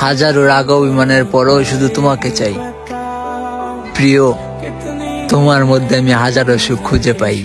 হাজারো রাগ অভিমানের পরেও শুধু তোমাকে চাই। প্রিয়, তোমার মধ্যে আমি হাজারো সুখ খুঁজে পাই।